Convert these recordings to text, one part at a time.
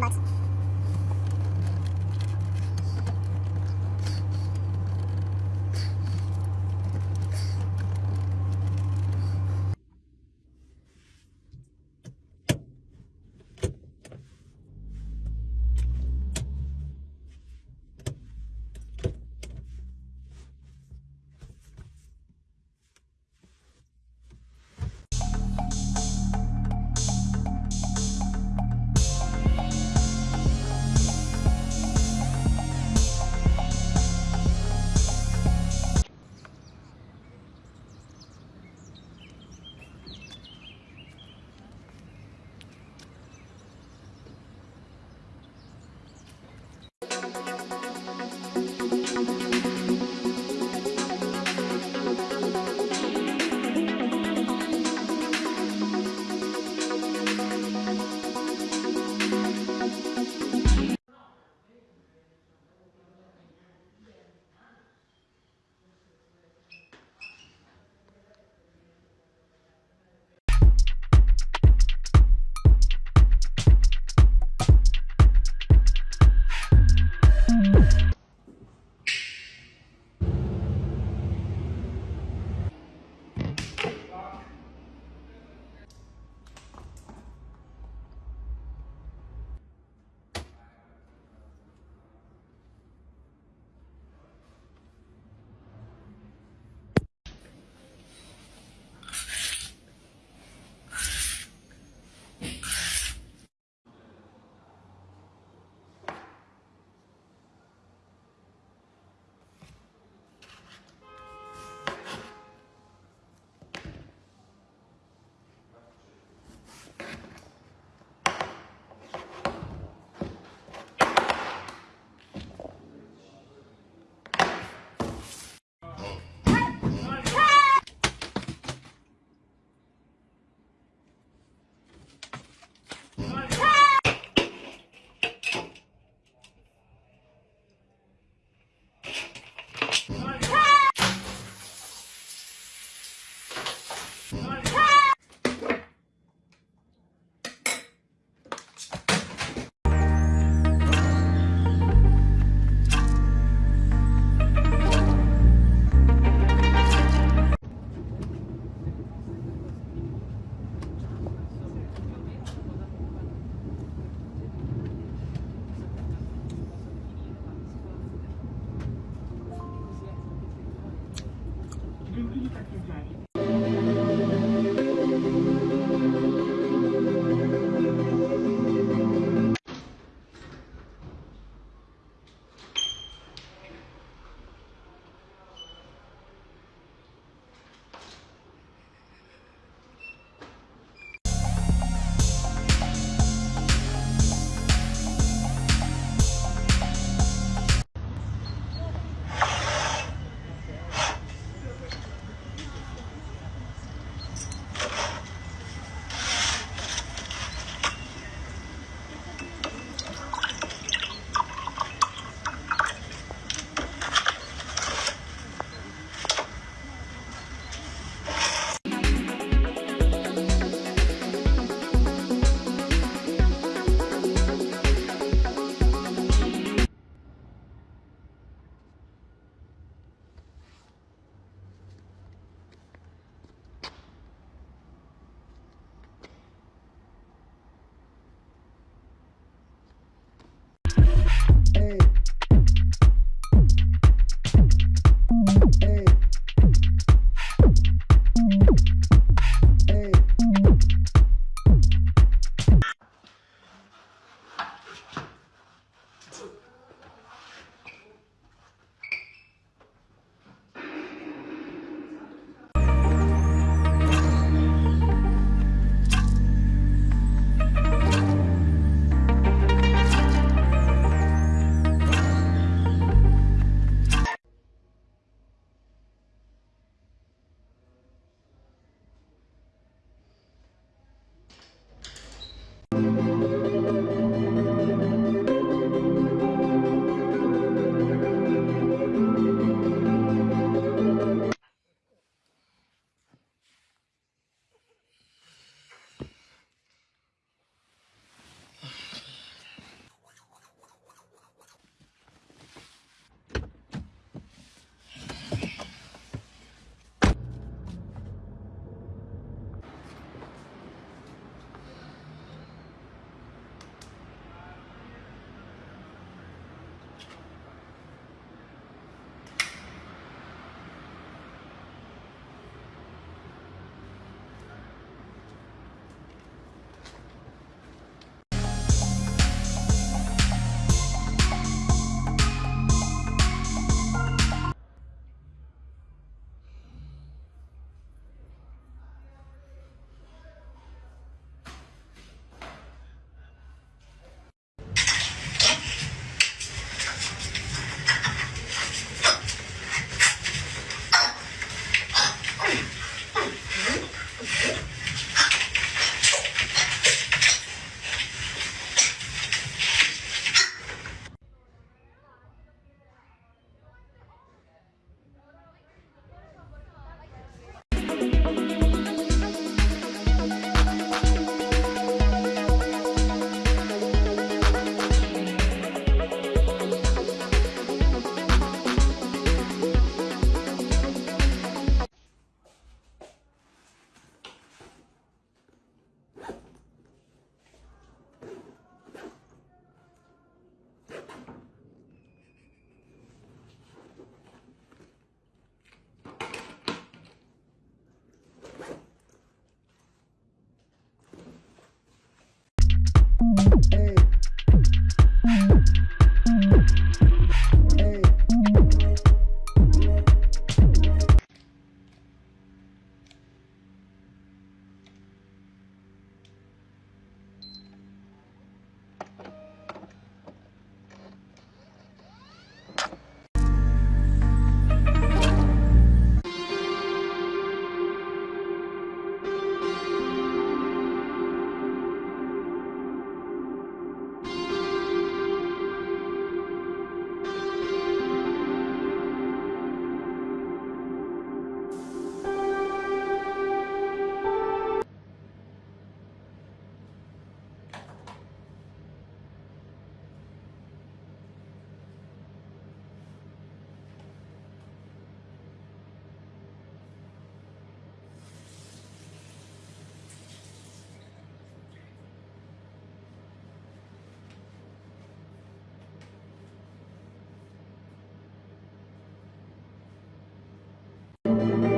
five is ready. Bucks. Wait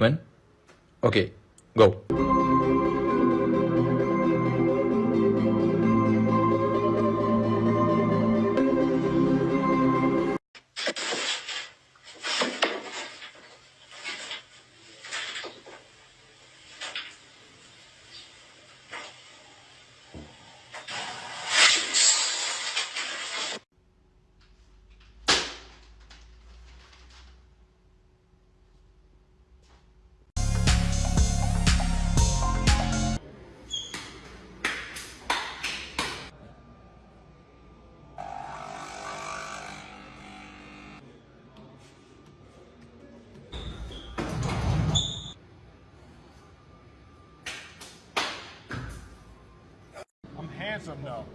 man. Okay, go. Handsome though.